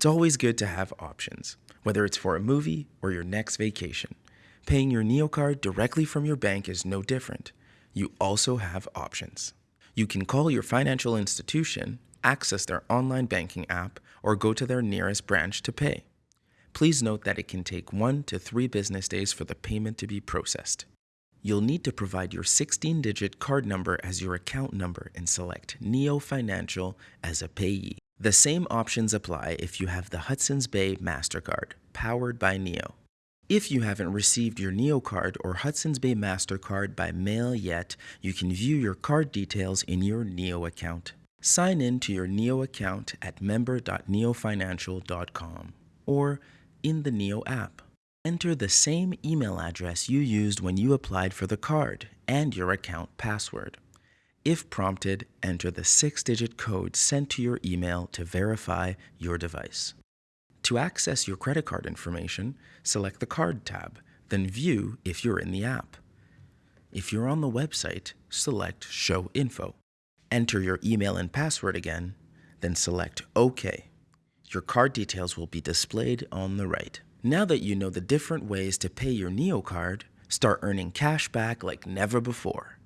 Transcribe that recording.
It's always good to have options, whether it's for a movie or your next vacation. Paying your NeoCard directly from your bank is no different. You also have options. You can call your financial institution, access their online banking app, or go to their nearest branch to pay. Please note that it can take one to three business days for the payment to be processed. You'll need to provide your 16 digit card number as your account number and select Neo Financial as a payee. The same options apply if you have the Hudson's Bay MasterCard, powered by Neo. If you haven't received your Neo card or Hudson's Bay MasterCard by mail yet, you can view your card details in your Neo account. Sign in to your Neo account at member.neofinancial.com or in the Neo app. Enter the same email address you used when you applied for the card and your account password. If prompted, enter the six digit code sent to your email to verify your device. To access your credit card information, select the Card tab, then View if you're in the app. If you're on the website, select Show Info. Enter your email and password again, then select OK. Your card details will be displayed on the right. Now that you know the different ways to pay your NeoCard, start earning cash back like never before.